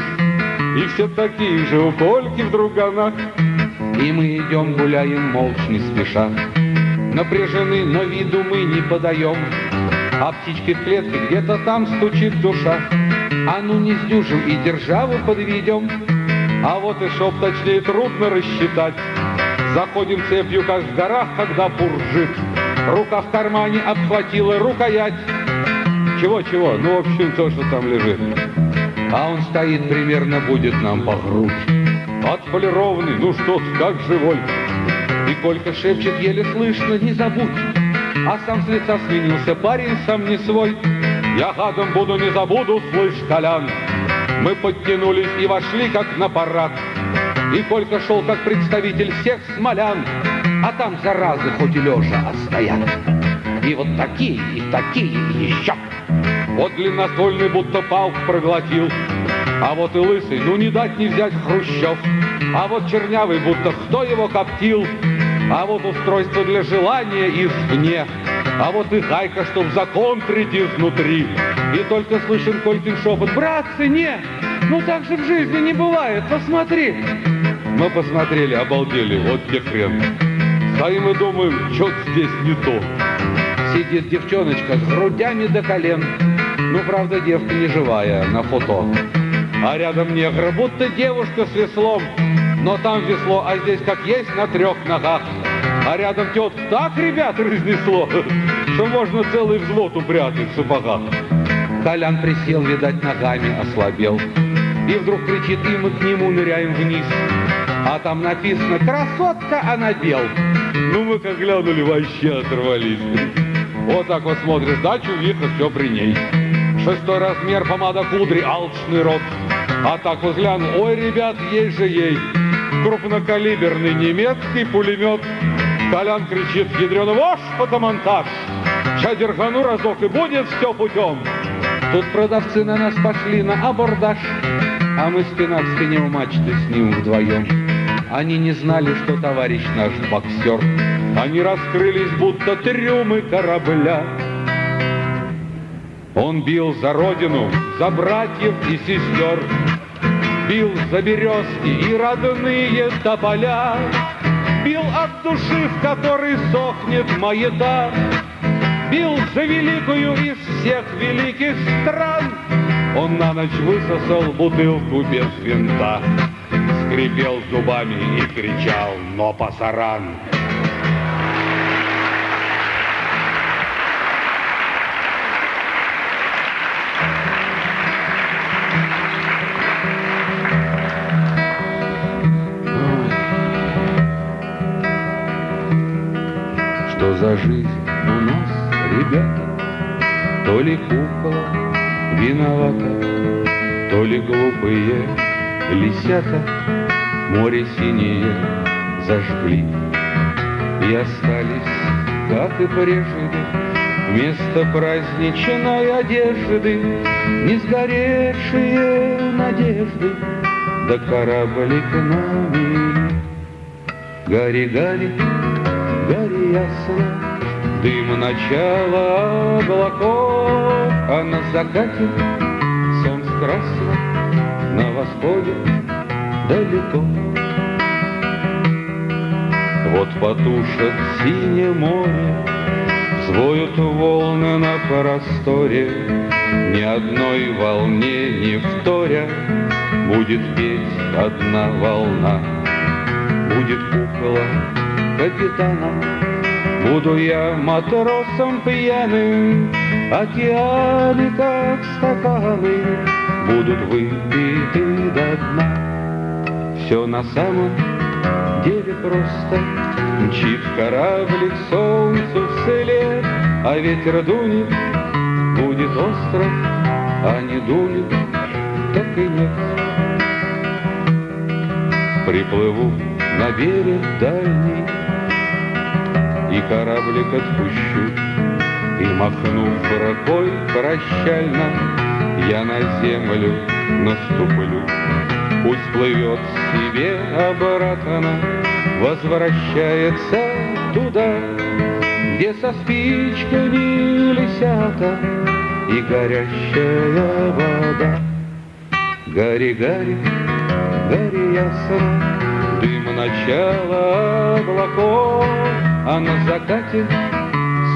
Speaker 2: И все такие же у Кольки в друганах. И мы идем, гуляем молча, не спеша. Напряжены, но виду мы не подаем. А птички в клетке где-то там стучит душа. А ну не сдюжим и державу подведем. А вот и шоп точнее трудно рассчитать. Заходим цепью, как в горах, когда буржит. Рука в кармане обхватила рукоять. Чего-чего? Ну, в общем, то, что там лежит. А он стоит примерно, будет нам по грудь. Отполированный, ну что ты, как живой. И Колька шепчет, еле слышно, не забудь. А сам с лица сменился парень, сам не свой. Я гадом буду, не забуду, слышь, Колян. Мы подтянулись и вошли, как на парад. И Колька шел, как представитель всех смолян. А там заразы хоть и лежа, а стоят. И вот такие, и такие, и еще. Вот длинноствольный будто палку проглотил. А вот и лысый, ну не дать не взять Хрущев. А вот чернявый, будто кто его коптил. А вот устройство для желания извне. А вот и гайка, чтоб законтрить изнутри. И только слышен Колькин шепот. Братцы, не! Ну так же в жизни не бывает, посмотри. Мы посмотрели, обалдели, вот где хрен. Стоим и думаем, что здесь не то. Сидит девчоночка с грудями до колен. Ну, правда, девка не живая на фото. А рядом негр, будто девушка с веслом. Но там весло, а здесь как есть на трех ногах. А рядом тетка так, ребят, разнесло, что можно целый взвод упрятать в сапогах. Колян присел, видать, ногами ослабел. И вдруг кричит, и мы к нему ныряем вниз. А там написано «Красотка, она бел». Ну, мы как глянули, вообще оторвались. Вот так вот смотришь, да, чувиха, все при ней. Шестой размер, помада кудри, алчный рот. А так вот гляну, ой, ребят, ей же ей. Крупнокалиберный немецкий пулемет Колян кричит, ядрёно, ваш фотомонтаж. Ща дергану разок, и будет все путем. Тут продавцы на нас пошли на абордаж, А мы спина к спине у мачты с ним вдвоем. Они не знали, что товарищ наш боксер. Они раскрылись, будто трюмы корабля. Он бил за родину, за братьев и сестер. Бил за березки и родные тополя, Бил от души, в которой сохнет маята, Бил за великую из всех великих стран. Он на ночь высосал бутылку без винта, Скрипел зубами и кричал «Но пасаран!»
Speaker 1: Жизнь у нас, ребята?
Speaker 2: То ли кукла виновата, То ли глупые лисята. Море синее зажгли И остались, как и прежде, Вместо праздничной одежды Не сгоревшие надежды. Да кораблик нами Гори, гори, гори ясно Дым начала облаков А на закате солнце красно На восходе далеко Вот потушат синее море Взвоют волны на просторе. Ни одной волне не вторя Будет петь одна волна. Будет кукла капитана Буду я матросом пьяным Океаны, как стаканы. Будут выпиты до дна. Все на самом деле просто. Мчит кораблик солнцу вслед А ветер дунет, будет остров А не дунет, так и нет. Приплыву на берег дальний И кораблик отпущу И махнув рукой прощально. Я на землю наступлю. Пусть плывет себе обратно Возвращается туда Где со спичками лисята И горящая вода. Гори, гори, гори ясно Дым начала облаков А на закате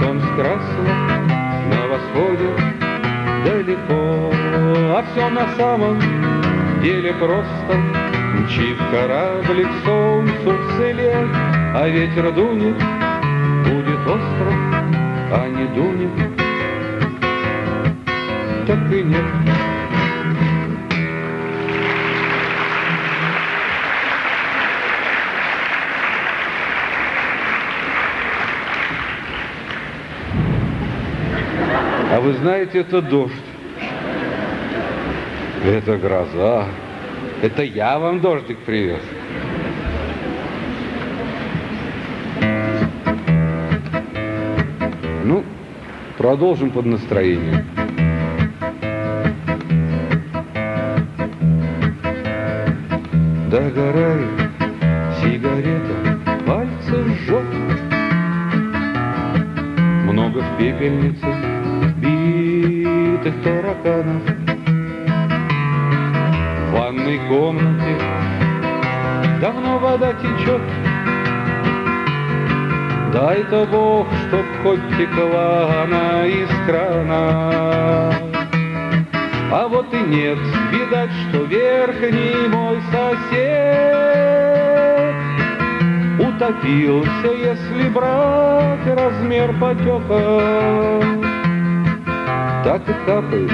Speaker 2: солнце красно На восходе далеко. А все на самом деле просто. Мчит кораблик солнцу вслед А ветер дунет, будет остров А не дунет, так и нет А вы знаете, это дождь. Это гроза. Это я вам дождик привез. Ну, продолжим под настроение. Битых тараканов В ванной комнате давно вода течет. Дай-то Бог, чтоб хоть текла она из крана А вот и нет, видать, что верхний мой сосед Утопился, если брать размер потека Так и капает.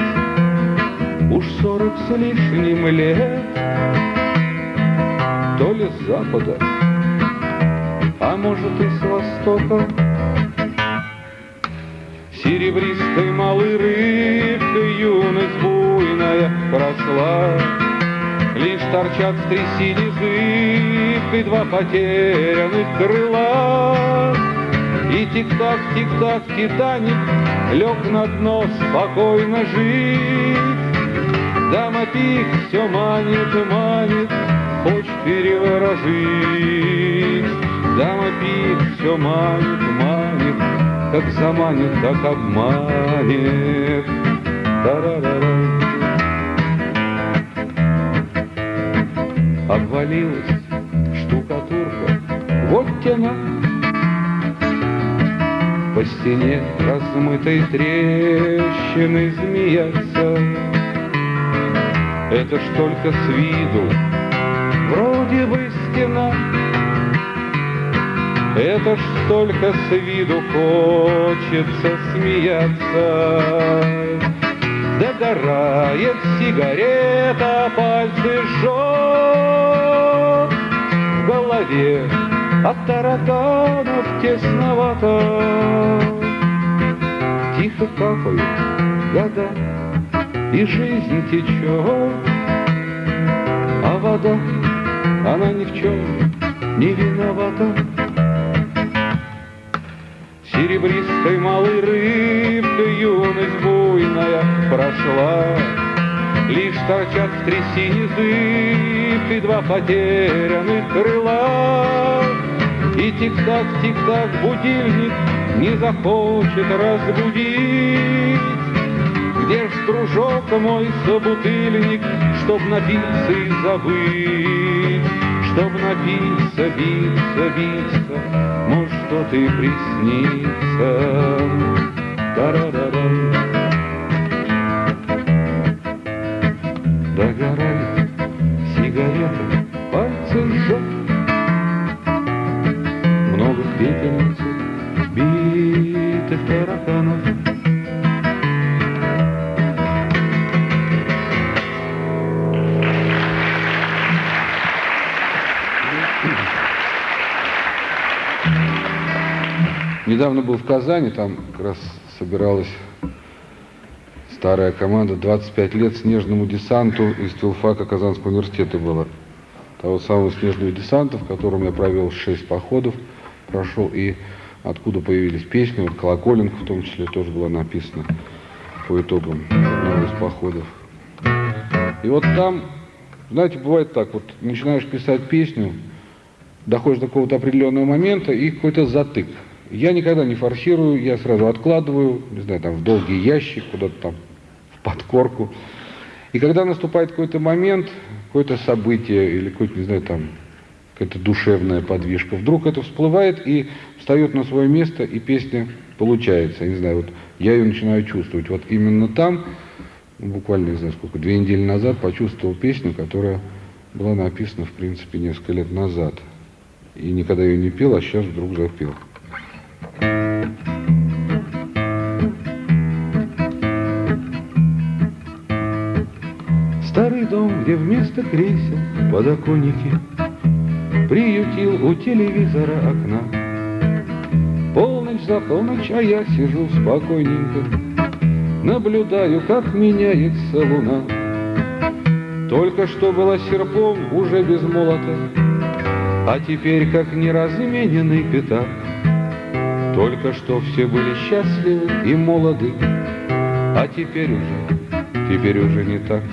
Speaker 2: Уж сорок с лишним лет. То ли с запада, а может и с востока. Серебристой малой рыбкой юность буйная прошла Лишь торчат в трясине зыбкой два потерянных крыла И тик-так, тик-так, Титаник лег на дно спокойно жить Дама пик все манит, манит, хочет переворожить Дама пик все манит, манит, как заманит, так обманет. Та-ра-ра-ра. Свалилась штукатурка, вот тена. По стене размытой трещины змеятся. Это ж только с виду, вроде бы стена. Это ж только с виду хочется смеяться. Догорает сигарета, пальцы жжет В голове от тараканов тесновато. Тихо капают года, и жизнь течет. А вода, она ни в чем не виновата. Серебристой малой рыбкой юность буйная прошла, Лишь торчат в трясине зыбкой два потерянных крыла. Тик-так, тик-так будильник не захочет разбудить. Где ж дружок мой собутыльник, чтоб напиться и забыть? Чтоб напиться, биться, биться, может, что-то и приснится. Та-ра-ра-рам. Догорает сигарета,
Speaker 1: Недавно был в Казани, там как раз собиралась старая команда 25 лет снежному десанту из филфака Казанского университета было. Того самого снежного десанта, в котором я провел 6 походов, прошел, и откуда появились песни, вот «Колоколенко» в том числе тоже была написана по итогам одного из походов. И вот там, знаете, бывает так, вот начинаешь писать песню, доходишь до какого-то определенного момента и какой-то затык. Я никогда не форсирую, я сразу откладываю, не знаю, там в долгий ящик, куда-то там в подкорку. И когда наступает какой-то момент, какое-то событие или какое-то, не знаю, там какая-то душевная подвижка, вдруг это всплывает и встает на свое место, и песня получается. Не знаю, вот я ее начинаю чувствовать. Вот именно там, буквально, не знаю сколько, две недели назад почувствовал песню, которая была написана, в принципе, несколько лет назад. И никогда ее не пел, а сейчас вдруг запел.
Speaker 2: Старый дом, где вместо кресел подоконники Приютил у телевизора окна. Полночь за полночь, а я сижу спокойненько, Наблюдаю, как меняется луна. Только что была серпом, уже без молота, А теперь как неразмененный пятак. Только что все были счастливы и молоды, А теперь уже, теперь уже не так.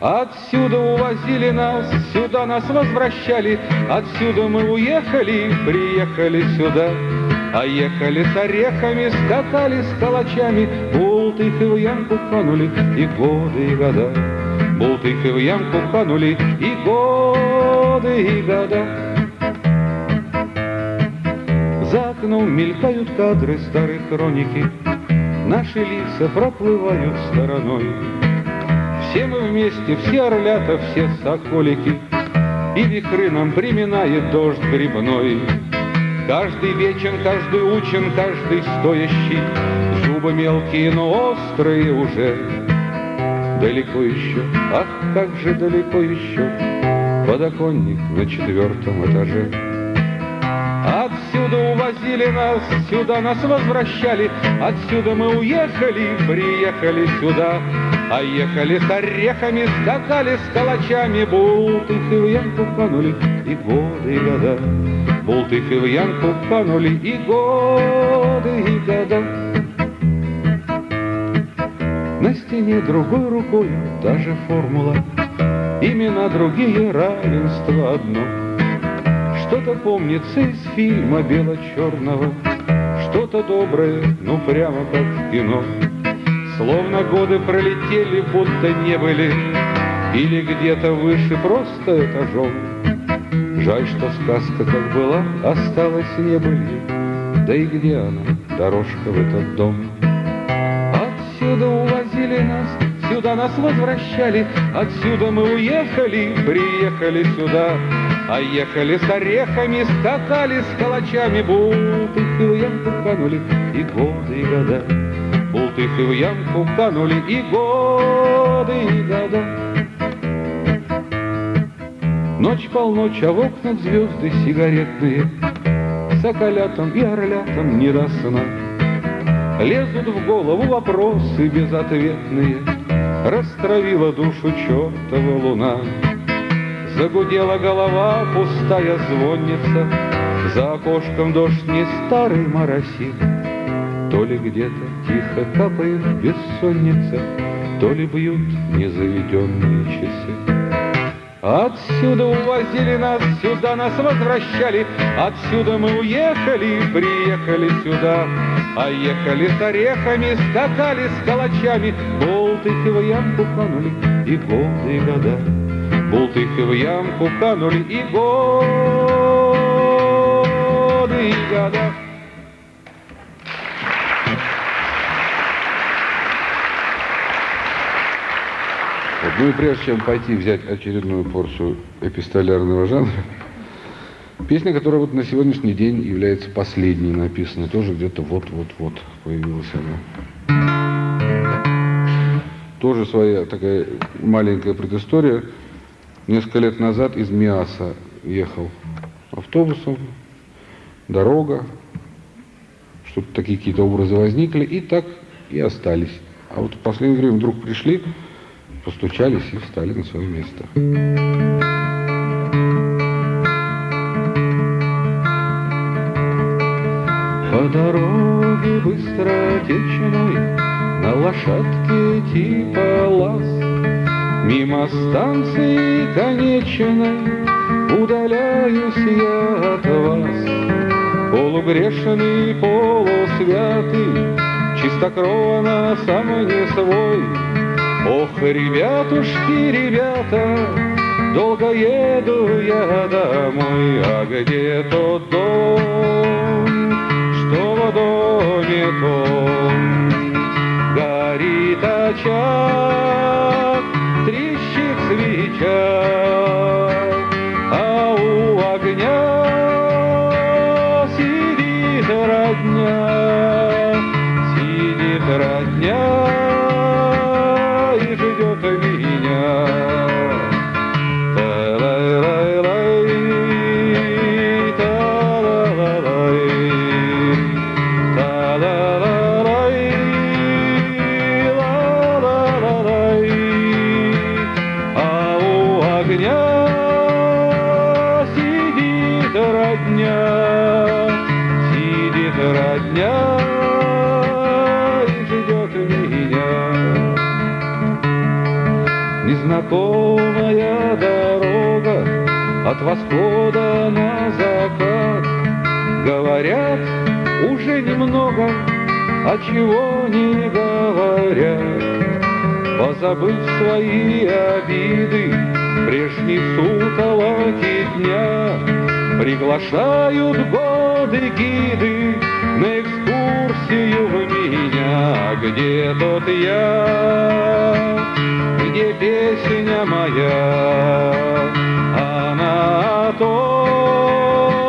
Speaker 2: Отсюда увозили нас, сюда нас возвращали, Отсюда мы уехали, приехали сюда. А ехали с орехами, скакали с калачами, Бултыхи в ямку канули, и годы, и года. Бултыхи в ямку канули, и годы, и года. За окном мелькают кадры старой хроники, Наши лица проплывают стороной. Все мы вместе, все орлята, все соколики, И вихры нам приминает дождь грибной. Каждый вечен, каждый учен, каждый стоящий, Зубы мелкие, но острые уже. Далеко еще, ах, как же далеко еще, Подоконник на четвертом этаже. Отсюда увозили нас, сюда нас возвращали, Отсюда мы уехали, приехали сюда, А ехали с орехами, скакали с калачами, Бултыхи в ямку канули, и годы, и года. Бултыхи в ямку канули, и годы, и года. На стене другой рукой та же формула, Имена другие, равенство одно. Что-то помнится из фильма бело-черного, Что-то доброе, ну прямо как в кино. Словно годы пролетели, будто не были, Или где-то выше просто этажом. Жаль, что сказка как была, осталась не были. Да и где она, дорожка в этот дом? Отсюда увозили нас, сюда нас возвращали, Отсюда мы уехали, приехали сюда, А ехали с орехами, скакали с калачами, Бултыхи в ямку канули, и годы, и года. Бултыхи в ямку канули, и годы, и года. Ночь полночь, а в окнах звезды сигаретные, Соколятам и орлятам не до сна. Лезут в голову вопросы безответные, Растравила душу чертова луна. Загудела голова, пустая звонница, За окошком дождь не старый моросит, То ли где-то тихо капает бессонница, То ли бьют незаведенные часы. Отсюда увозили нас, сюда нас возвращали, Отсюда мы уехали, приехали сюда, А ехали с орехами, скакали с калачами, Болтыхи в ямку канули, и годы, и года. Болтыхи в ямку канули, и годы, и года.
Speaker 1: Вот. Ну и прежде чем пойти взять очередную порцию эпистолярного жанра, песня, которая вот на сегодняшний день является последней написанной, тоже где-то вот-вот-вот появилась она. Тоже своя такая маленькая предыстория. Несколько лет назад из Миаса ехал автобусом, дорога, что-то такие какие-то образы возникли, и так и остались. А вот в последнее время вдруг пришли, постучались и встали на свое место.
Speaker 2: По дороге быстротечной На лошадке типа лаз. Мимо станции конечной Удаляюсь я от вас. Полугрешный, полусвятый Чистокровно сам не свой. Ох, ребятушки, ребята Долго еду я домой. А где тот дом, в доме том Горит очаг, трещит свеча восхода на закат. Говорят, уже немного, а чего не говорят. Позабыв свои обиды, прежние сутолоки дня, Приглашают годы гиды на экскурсию в меня. Где тот я, где песня моя? Она о том,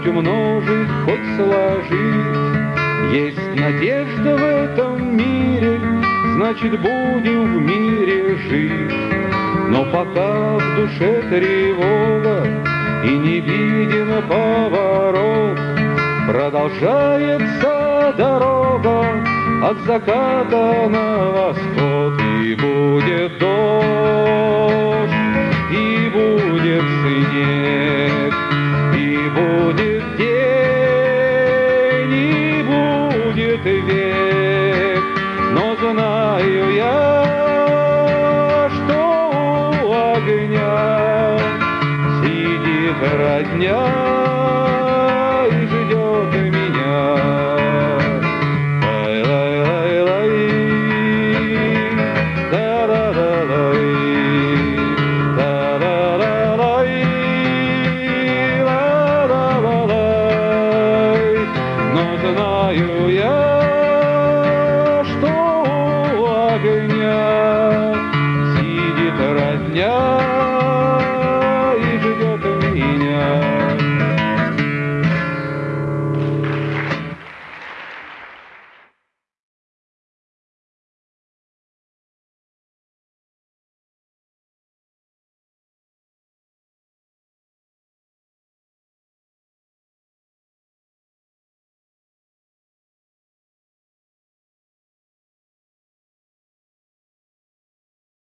Speaker 2: Хоть умножить, хоть сложить. Есть надежда в этом мире, значит будем в мире жить. Но пока в душе тревога и не виден поворот, Продолжается дорога от заката на восход, И будет дождь, и будет снег, знаю я, что у огня сидит родня,